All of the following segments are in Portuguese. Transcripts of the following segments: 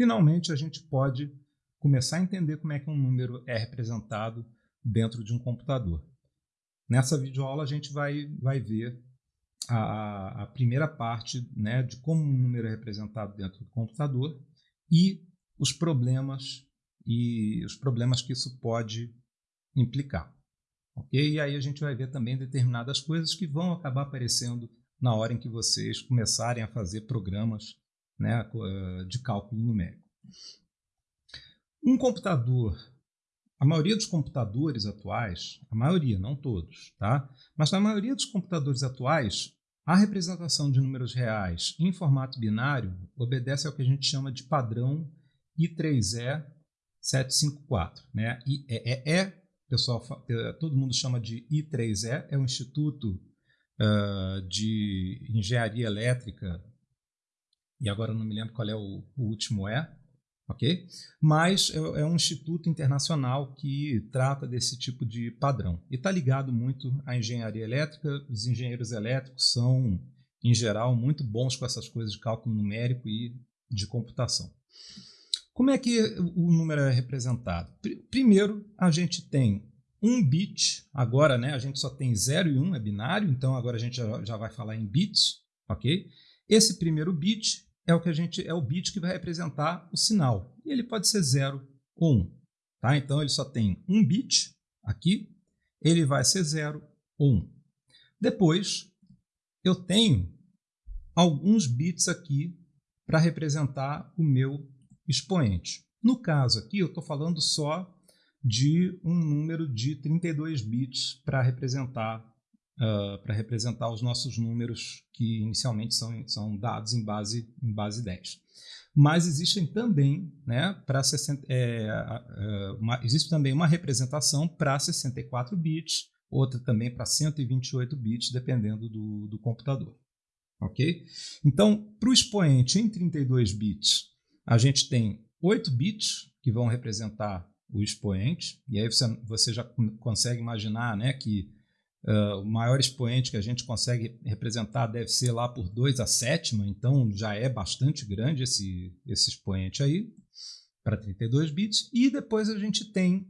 finalmente a gente pode começar a entender como é que um número é representado dentro de um computador. Nessa videoaula a gente vai, vai ver a, a primeira parte né, de como um número é representado dentro do computador e os problemas e os problemas que isso pode implicar. Ok? E aí a gente vai ver também determinadas coisas que vão acabar aparecendo na hora em que vocês começarem a fazer programas né, de cálculo numérico. Um computador, a maioria dos computadores atuais, a maioria, não todos, tá? mas na maioria dos computadores atuais, a representação de números reais em formato binário obedece ao que a gente chama de padrão I3E 754. Né? IEEE, pessoal, eh, todo mundo chama de I3E, é o Instituto uh, de Engenharia Elétrica, e agora não me lembro qual é o, o último E, ok? Mas é, é, um instituto internacional que trata desse tipo de padrão e está ligado muito à engenharia elétrica. Os engenheiros elétricos são, em geral, muito bons com essas coisas de cálculo numérico e de computação. Como é que o número é representado? Primeiro, a gente tem um bit, agora né, a gente só tem 0 e 1, um, é binário, então agora a gente já, já vai falar em bits, ok? Esse primeiro bit é o que a gente é o bit que vai representar o sinal. E ele pode ser 0 ou 1. Um, tá? Então ele só tem um bit aqui, ele vai ser 0 ou 1. Um. Depois eu tenho alguns bits aqui para representar o meu expoente. No caso aqui eu estou falando só de um número de 32 bits para representar uh, para representar os nossos números que inicialmente são, são dados em base, em base 10. Mas existem também, né, para é, uma, existe também uma representação para 64 bits, outra também para 128 bits, dependendo do, do computador. Ok? Então, para o expoente em 32 bits, a gente tem 8 bits que vão representar o expoente, e aí você, você já consegue imaginar né, que Uh, o maior expoente que a gente consegue representar deve ser lá por 2 a sétima, então já é bastante grande esse, esse expoente aí, para 32 bits. E depois a gente tem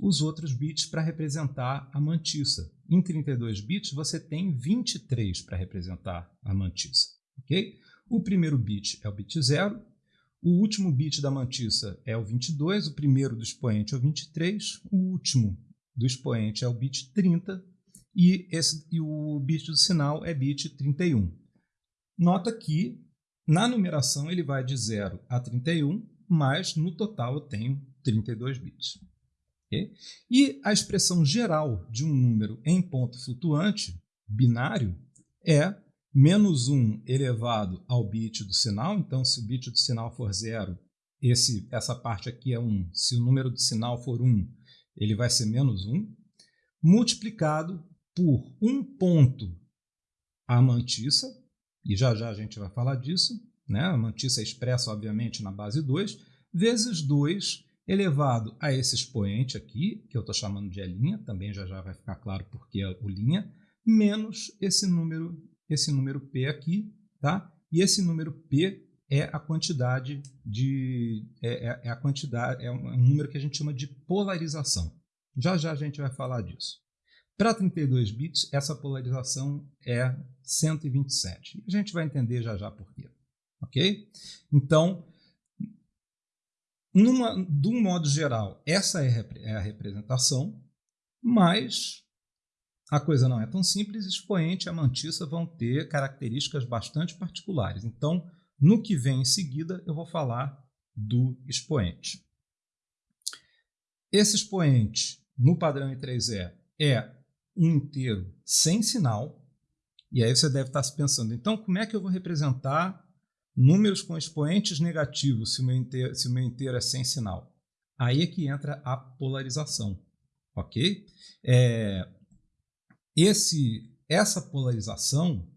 os outros bits para representar a mantiça. Em 32 bits você tem 23 para representar a mantiça. Okay? O primeiro bit é o bit 0, o último bit da mantiça é o 22, o primeiro do expoente é o 23, o último do expoente é o bit 30 e, esse, e o bit do sinal é bit 31. Nota que na numeração ele vai de 0 a 31, mas no total eu tenho 32 bits. E a expressão geral de um número em ponto flutuante, binário, é menos 1 elevado ao bit do sinal. Então, se o bit do sinal for 0, esse, essa parte aqui é 1. Se o número do sinal for 1, ele vai ser menos 1, multiplicado por um ponto a mantiça, e já já a gente vai falar disso, né? a mantiça é expressa, obviamente, na base 2, vezes 2 elevado a esse expoente aqui, que eu estou chamando de E', também já já vai ficar claro porque é o linha, menos esse número, esse número P aqui, tá? E esse número P é a quantidade de é, é, é a quantidade é um número que a gente chama de polarização. Já já a gente vai falar disso. Para 32 bits, essa polarização é 127. A gente vai entender já já por quê. Ok? Então, numa, de um modo geral, essa é, é a representação, mas a coisa não é tão simples. Expoente e a vão ter características bastante particulares. Então, no que vem em seguida, eu vou falar do expoente. Esse expoente, no padrão I3E, é inteiro sem sinal, e aí você deve estar se pensando, então como é que eu vou representar números com expoentes negativos se o meu inteiro, se o meu inteiro é sem sinal? Aí é que entra a polarização, ok? É, esse, essa polarização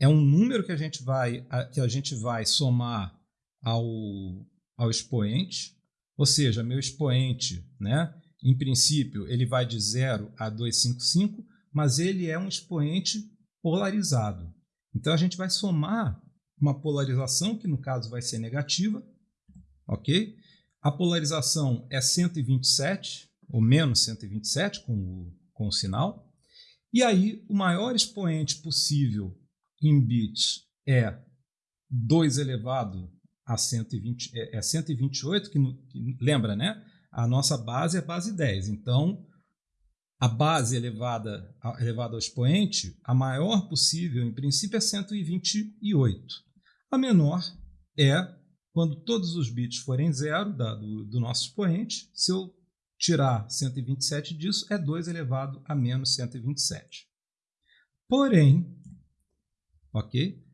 é um número que a gente vai, que a gente vai somar ao, ao expoente, ou seja, meu expoente, né? Em princípio, ele vai de 0 a 255, mas ele é um expoente polarizado. Então, a gente vai somar uma polarização, que no caso vai ser negativa, ok? A polarização é 127, ou menos 127 com o, com o sinal. E aí, o maior expoente possível em bits é 2 elevado a 120, é, é 128, que, que, lembra, né? A nossa base é base 10. Então, a base elevada, elevada ao expoente, a maior possível, em princípio, é 128. A menor é quando todos os bits forem zero da, do, do nosso expoente. Se eu tirar 127 disso, é 2 elevado a menos 127. Porém, ok?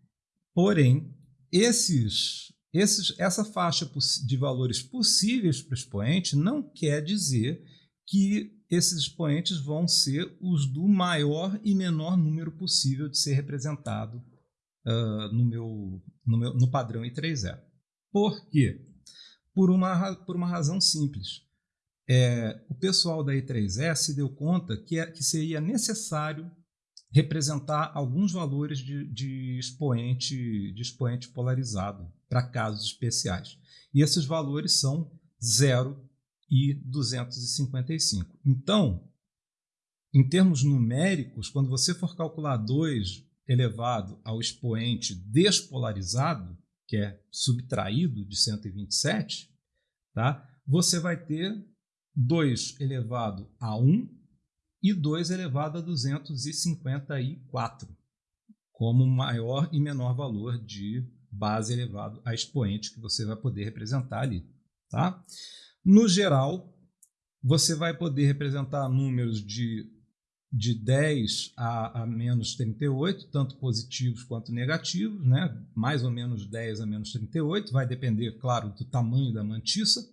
Porém, esses, esses, essa faixa de valores possíveis para o expoente não quer dizer que esses expoentes vão ser os do maior e menor número possível de ser representado uh, no, meu, no, meu, no padrão I3E. Por quê? Por uma, por uma razão simples. É, o pessoal da I3E se deu conta que, é, que seria necessário representar alguns valores de, de, expoente, de expoente polarizado para casos especiais. E esses valores são 0 e 255. Então, em termos numéricos, quando você for calcular 2 elevado ao expoente despolarizado, que é subtraído de 127, tá? você vai ter 2 elevado a 1 e 2 elevado a 254 como maior e menor valor de base elevado a expoente que você vai poder representar ali. Tá? No geral, você vai poder representar números de, de 10 a, a menos 38, tanto positivos quanto negativos, né? mais ou menos 10 a menos 38, vai depender, claro, do tamanho da mantiça,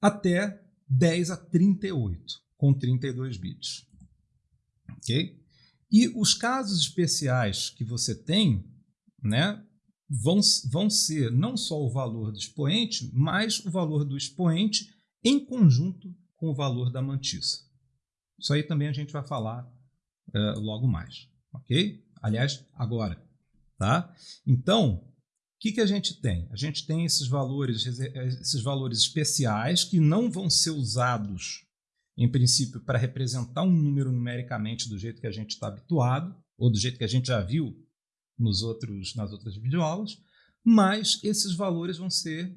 até 10 a 38 com 32 bits. Ok? E os casos especiais que você tem né, vão, vão ser não só o valor do expoente, mas o valor do expoente em conjunto com o valor da mantiça. Isso aí também a gente vai falar uh, logo mais. Ok? Aliás, agora. Tá? Então, o que, que a gente tem? A gente tem esses valores, esses valores especiais que não vão ser usados em princípio, para representar um número numericamente do jeito que a gente está habituado, ou do jeito que a gente já viu nos outros, nas outras videoaulas, mas esses valores vão ser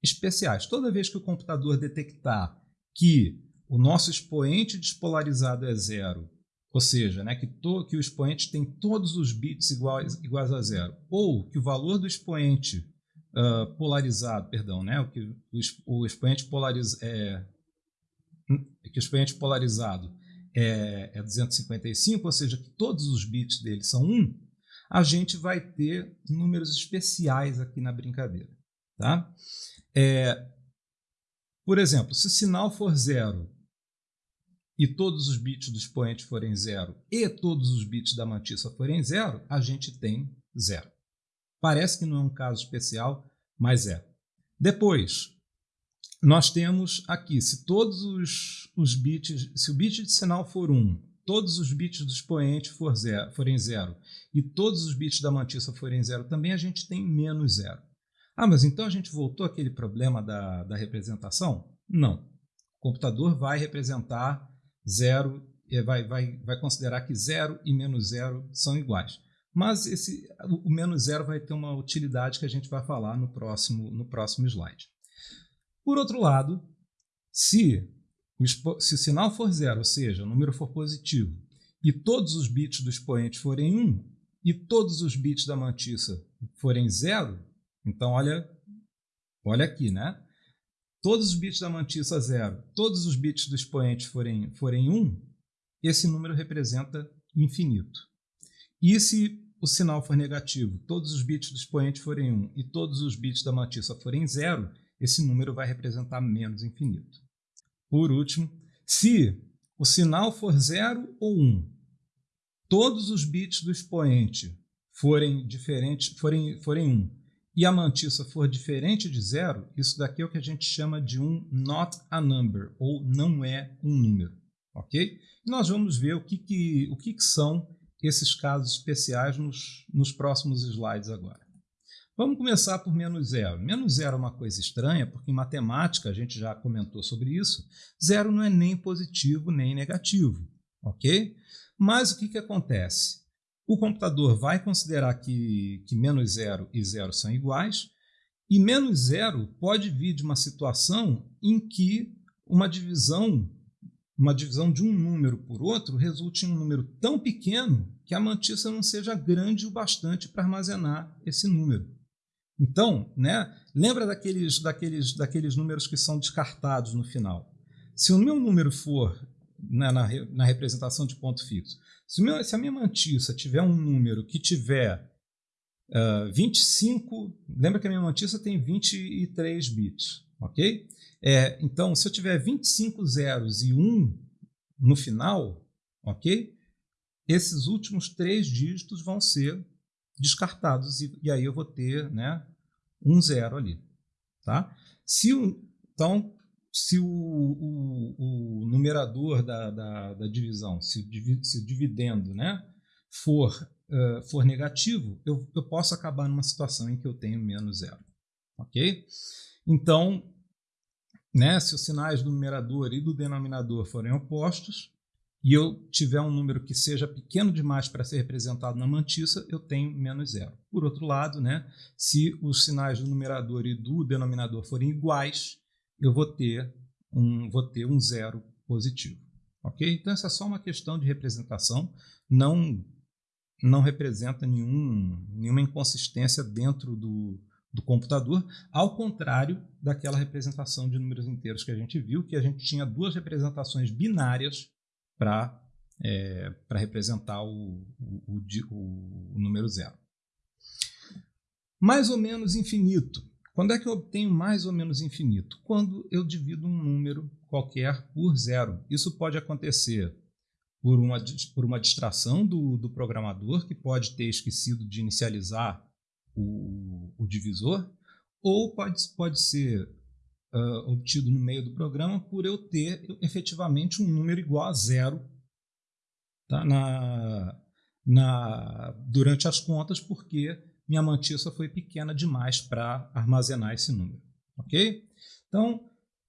especiais. Toda vez que o computador detectar que o nosso expoente despolarizado é zero, ou seja, né, que, to, que o expoente tem todos os bits iguais, iguais a zero, ou que o valor do expoente uh, polarizado, perdão, né, o que o, expoente polariz, é, que o expoente polarizado é, é 255, ou seja, que todos os bits dele são 1, a gente vai ter números especiais aqui na brincadeira. Tá? É, por exemplo, se o sinal for zero e todos os bits do expoente forem zero e todos os bits da mantissa forem zero, a gente tem zero. Parece que não é um caso especial, mas é. Depois, nós temos aqui, se todos os, os bits, se o bit de sinal for 1, todos os bits do expoente for zero, forem 0 e todos os bits da mantissa forem 0, também a gente tem menos 0. Ah, mas então a gente voltou àquele problema da, da representação? Não. O computador vai representar 0, vai, vai, vai considerar que 0 e menos 0 são iguais. Mas esse, o menos 0 vai ter uma utilidade que a gente vai falar no próximo, no próximo slide. Por outro lado, se o, se o sinal for zero, ou seja, o número for positivo, e todos os bits do expoente forem 1, e todos os bits da mantissa forem zero, então olha, olha aqui, né? Todos os bits da mantissa zero, todos os bits do expoente forem, forem 1, esse número representa infinito. E se o sinal for negativo, todos os bits do expoente forem 1 e todos os bits da mantissa forem zero, esse número vai representar menos infinito. Por último, se o sinal for 0 ou 1, um, todos os bits do expoente forem diferentes, forem, forem 1 um, e a mantissa for diferente de zero, isso daqui é o que a gente chama de um not a number, ou não é um número. Ok? Nós vamos ver o que, que, o que, que são esses casos especiais nos, nos próximos slides agora. Vamos começar por menos zero. Menos zero é uma coisa estranha, porque em matemática, a gente já comentou sobre isso, zero não é nem positivo nem negativo, ok? Mas o que, que acontece? O computador vai considerar que, que menos zero e zero são iguais, e menos zero pode vir de uma situação em que uma divisão, uma divisão de um número por outro resulte em um número tão pequeno que a mantissa não seja grande o bastante para armazenar esse número. Então, né, lembra daqueles, daqueles, daqueles números que são descartados no final. Se o meu número for na, na, na representação de ponto fixo, se, meu, se, a minha mantissa tiver um número que tiver uh, 25, lembra que a minha mantissa tem 23 bits, ok? É, então, se eu tiver 25 zeros e 1 no final, ok? Esses últimos três dígitos vão ser descartados e, e aí eu vou ter né, um zero ali. Tá? Se então, se o, o, o numerador da, da, da, divisão, se o, se o dividendo né, for, uh, for negativo, eu, eu posso acabar numa situação em que eu tenho menos zero. Ok? Então, né, se os sinais do numerador e do denominador forem opostos, e eu tiver um número que seja pequeno demais para ser representado na mantissa, eu tenho menos zero. Por outro lado, né, se os sinais do numerador e do denominador forem iguais, eu vou ter um, vou ter um zero positivo. Ok? Então, essa é só uma questão de representação, não, não representa nenhum, nenhuma inconsistência dentro do, do computador, ao contrário daquela representação de números inteiros que a gente viu, que a gente tinha duas representações binárias para é, representar o, o, o, o número zero. Mais ou menos infinito. Quando é que eu obtenho mais ou menos infinito? Quando eu divido um número qualquer por zero. Isso pode acontecer por uma, por uma distração do, do programador, que pode ter esquecido de inicializar o, o divisor, ou pode, pode ser uh, obtido no meio do programa por eu ter efetivamente um número igual a zero tá? na, na, durante as contas, porque minha mantissa foi pequena demais para armazenar esse número. Ok? Então,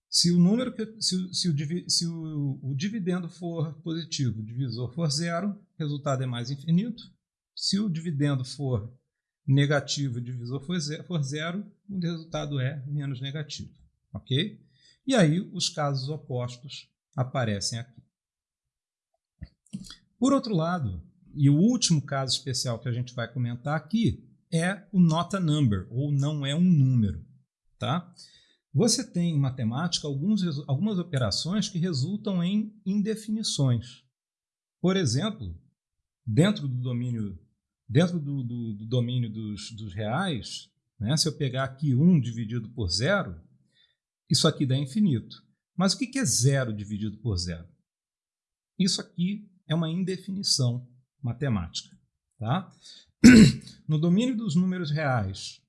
se o número que, se, se, o, se o, o, dividendo for positivo, o divisor for zero, o resultado é mais infinito. Se o dividendo for negativo, o divisor for zero, for zero o resultado é menos negativo ok? E aí os casos opostos aparecem aqui. Por outro lado, e o último caso especial que a gente vai comentar aqui é o not a number, ou não é um número. Tá? Você tem em matemática alguns, algumas operações que resultam em indefinições. Por exemplo, dentro do domínio, dentro do, do, do domínio dos, dos reais, né, se eu pegar aqui 1 dividido por zero, isso aqui dá infinito. Mas o que é zero dividido por zero? Isso aqui é uma indefinição matemática. Tá? No domínio dos números reais,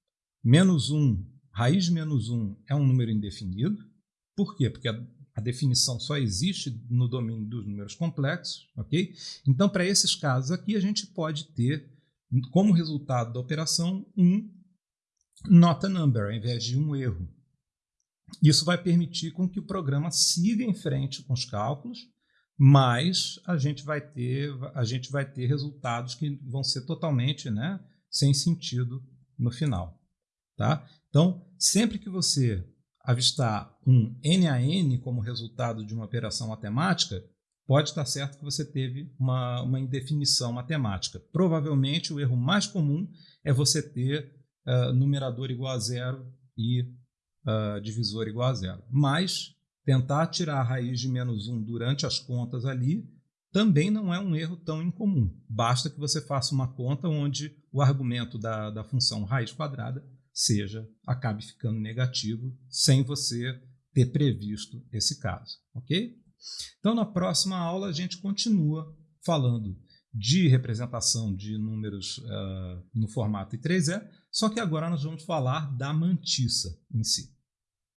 menos 1, raiz de menos 1 é um número indefinido. Por quê? Porque a, a definição só existe no domínio dos números complexos. ok? Então, para esses casos aqui, a gente pode ter, como resultado da operação, um not a number, ao invés de um erro. Isso vai permitir com que o programa siga em frente com os cálculos, mas a gente vai ter, a gente vai ter resultados que vão ser totalmente né, sem sentido no final. Tá? Então, sempre que você avistar um NaN como resultado de uma operação matemática, pode estar certo que você teve uma, uma indefinição matemática. Provavelmente o erro mais comum é você ter uh, numerador igual a zero e uh, divisor igual a zero. Mas tentar tirar a raiz de menos 1 durante as contas ali também não é um erro tão incomum. Basta que você faça uma conta onde o argumento da, da função raiz quadrada seja acabe ficando negativo sem você ter previsto esse caso, ok? Então, na próxima aula, a gente continua falando de representação de números uh, no formato I3E, só que agora nós vamos falar da mantissa em si.